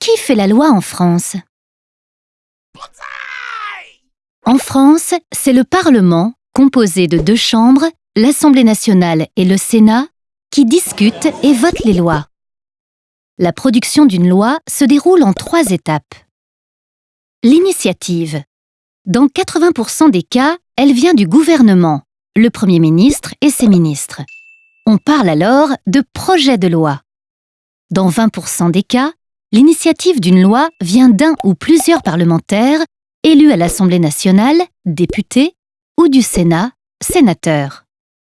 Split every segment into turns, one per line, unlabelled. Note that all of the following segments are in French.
Qui fait la loi en France? En France, c'est le Parlement, composé de deux chambres, l'Assemblée nationale et le Sénat, qui discutent et votent les lois. La production d'une loi se déroule en trois étapes. L'initiative. Dans 80% des cas, elle vient du gouvernement, le Premier ministre et ses ministres. On parle alors de projet de loi. Dans 20% des cas, l'initiative d'une loi vient d'un ou plusieurs parlementaires élus à l'Assemblée nationale, députés, ou du Sénat, sénateurs.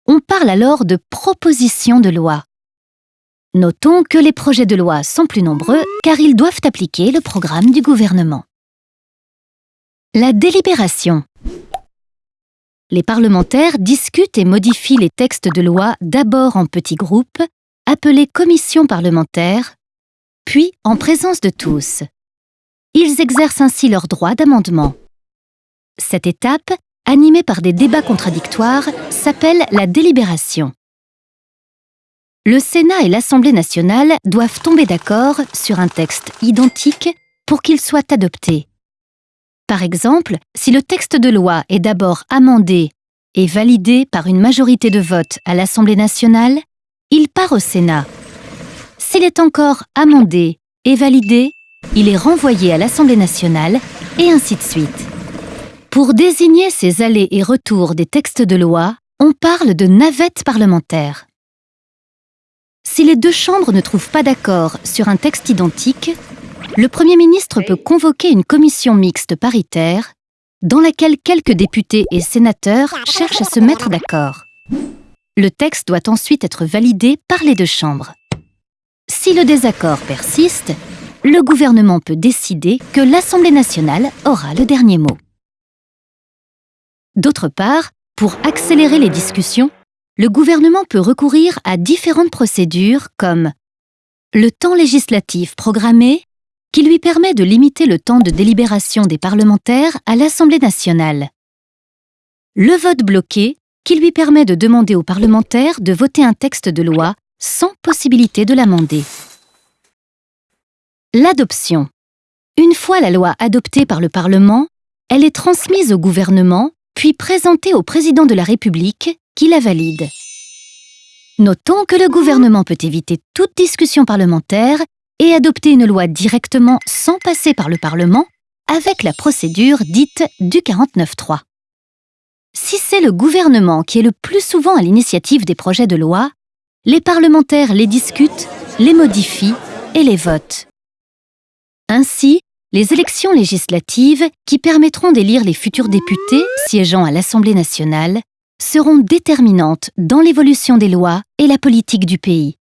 On parle alors de proposition de loi. Notons que les projets de loi sont plus nombreux car ils doivent appliquer le programme du gouvernement. La délibération. Les parlementaires discutent et modifient les textes de loi d'abord en petits groupes, appelés commissions parlementaires, puis en présence de tous. Ils exercent ainsi leur droit d'amendement. Cette étape, animée par des débats contradictoires, s'appelle la délibération. Le Sénat et l'Assemblée nationale doivent tomber d'accord sur un texte identique pour qu'il soit adopté. Par exemple, si le texte de loi est d'abord amendé et validé par une majorité de votes à l'Assemblée nationale, il part au Sénat. S'il est encore amendé et validé, il est renvoyé à l'Assemblée nationale et ainsi de suite. Pour désigner ces allers et retours des textes de loi, on parle de navette parlementaire. Si les deux chambres ne trouvent pas d'accord sur un texte identique, le Premier ministre peut convoquer une commission mixte paritaire dans laquelle quelques députés et sénateurs cherchent à se mettre d'accord. Le texte doit ensuite être validé par les deux chambres. Si le désaccord persiste, le gouvernement peut décider que l'Assemblée nationale aura le dernier mot. D'autre part, pour accélérer les discussions, le gouvernement peut recourir à différentes procédures comme le temps législatif programmé, qui lui permet de limiter le temps de délibération des parlementaires à l'Assemblée nationale, le vote bloqué, qui lui permet de demander aux parlementaires de voter un texte de loi sans possibilité de l'amender. L'adoption. Une fois la loi adoptée par le Parlement, elle est transmise au gouvernement, puis présentée au président de la République, qui la valide. Notons que le gouvernement peut éviter toute discussion parlementaire et adopter une loi directement sans passer par le Parlement avec la procédure dite du 49.3. Si c'est le gouvernement qui est le plus souvent à l'initiative des projets de loi, les parlementaires les discutent, les modifient et les votent. Ainsi, les élections législatives, qui permettront d'élire les futurs députés siégeant à l'Assemblée nationale, seront déterminantes dans l'évolution des lois et la politique du pays.